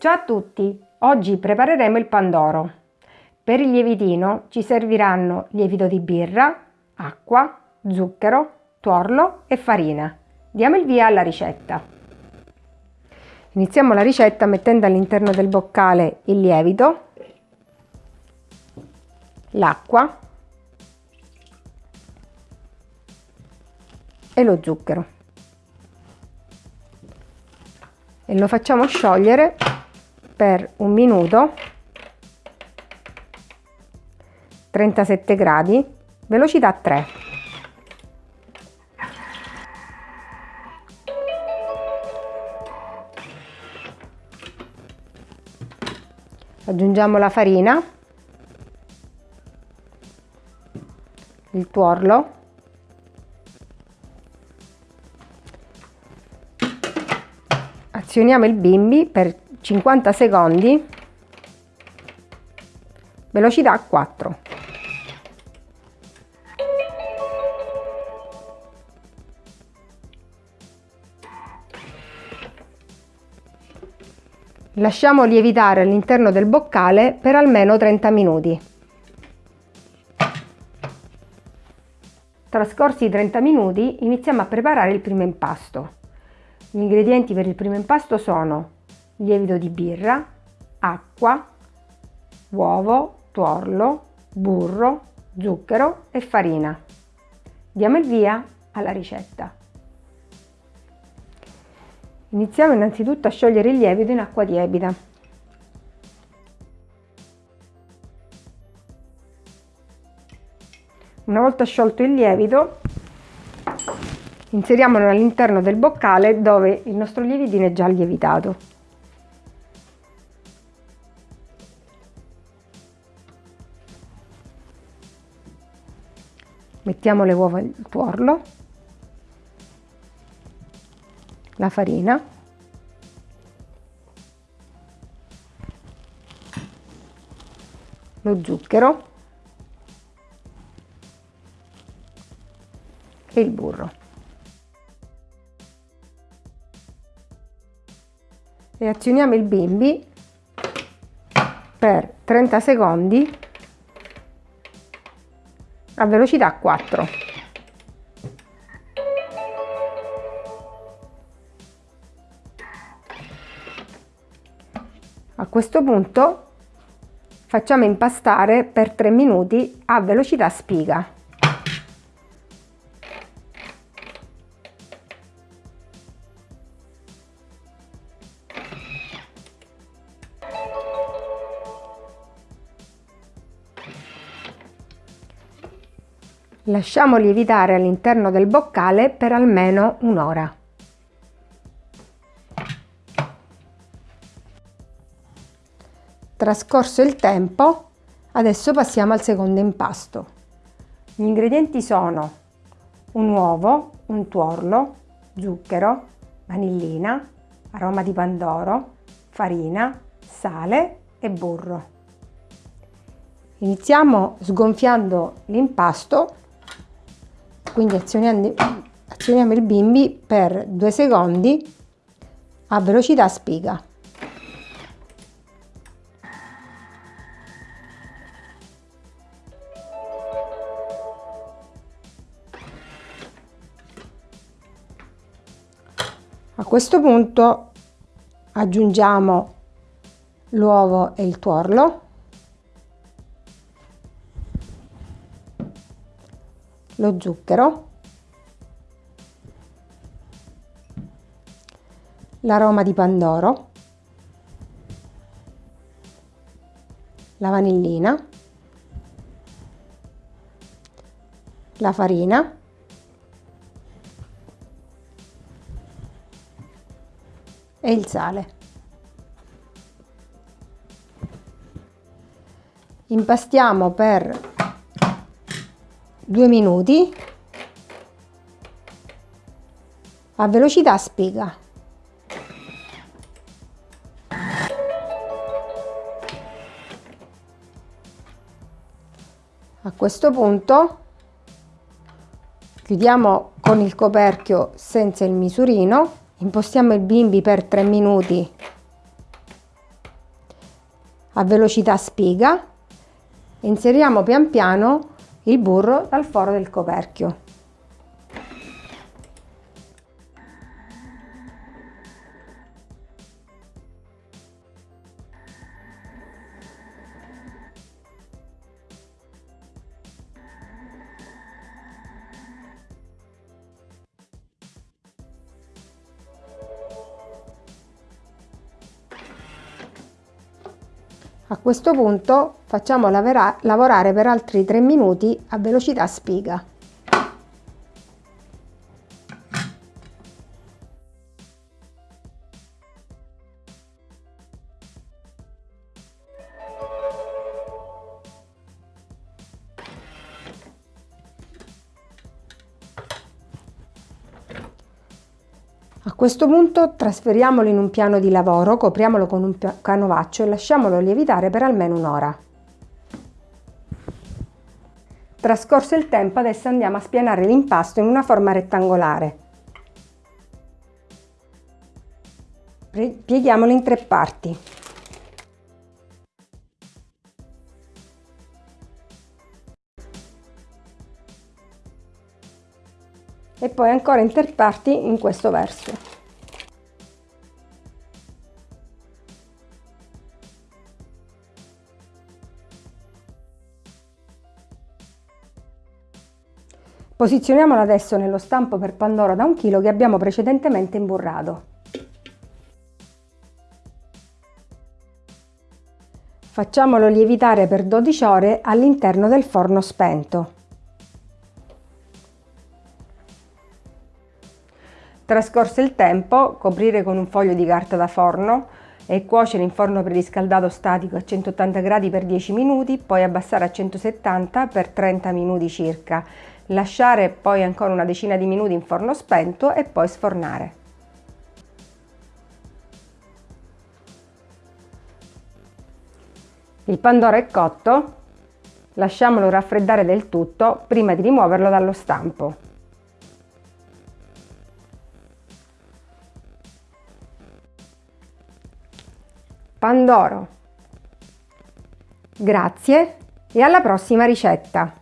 Ciao a tutti! Oggi prepareremo il pandoro. Per il lievitino ci serviranno lievito di birra, acqua, zucchero, tuorlo e farina. Diamo il via alla ricetta. Iniziamo la ricetta mettendo all'interno del boccale il lievito, l'acqua e lo zucchero e lo facciamo sciogliere per un minuto 37 gradi velocità 3 aggiungiamo la farina il tuorlo azioniamo il bimbi per 50 secondi velocità 4 lasciamo lievitare all'interno del boccale per almeno 30 minuti. Trascorsi i 30 minuti iniziamo a preparare il primo impasto. Gli ingredienti per il primo impasto sono lievito di birra, acqua, uovo, tuorlo, burro, zucchero e farina. Diamo il via alla ricetta. Iniziamo innanzitutto a sciogliere il lievito in acqua tiepida. Una volta sciolto il lievito inseriamolo all'interno del boccale dove il nostro lievitino è già lievitato. Mettiamo le uova al tuorlo, la farina, lo zucchero. E il burro. e azioniamo il bimbi per 30 secondi a velocità 4. A questo punto facciamo impastare per 3 minuti a velocità spiga. Lasciamo lievitare all'interno del boccale per almeno un'ora. Trascorso il tempo, adesso passiamo al secondo impasto. Gli ingredienti sono un uovo, un tuorlo, zucchero, vanillina, aroma di pandoro, farina, sale e burro. Iniziamo sgonfiando l'impasto quindi azioniamo, azioniamo il bimbi per due secondi a velocità spiga. A questo punto aggiungiamo l'uovo e il tuorlo lo zucchero, l'aroma di pandoro, la vanillina, la farina, e il sale. Impastiamo per due minuti. A velocità spiga. A questo punto chiudiamo con il coperchio senza il misurino, impostiamo il bimbi per 3 minuti. A velocità spiga inseriamo pian piano il burro dal foro del coperchio. A questo punto facciamo lavorare per altri 3 minuti a velocità spiga. A questo punto trasferiamolo in un piano di lavoro, copriamolo con un canovaccio e lasciamolo lievitare per almeno un'ora. Trascorso il tempo adesso andiamo a spianare l'impasto in una forma rettangolare. Pieghiamolo in tre parti. e poi ancora interparti in questo verso. Posizioniamolo adesso nello stampo per pandoro da un chilo che abbiamo precedentemente imburrato. Facciamolo lievitare per 12 ore all'interno del forno spento. Trascorso il tempo, coprire con un foglio di carta da forno e cuocere in forno preriscaldato statico a 180 gradi per 10 minuti, poi abbassare a 170 per 30 minuti circa. Lasciare poi ancora una decina di minuti in forno spento e poi sfornare. Il pandoro è cotto, lasciamolo raffreddare del tutto prima di rimuoverlo dallo stampo. Pandoro. Grazie e alla prossima ricetta!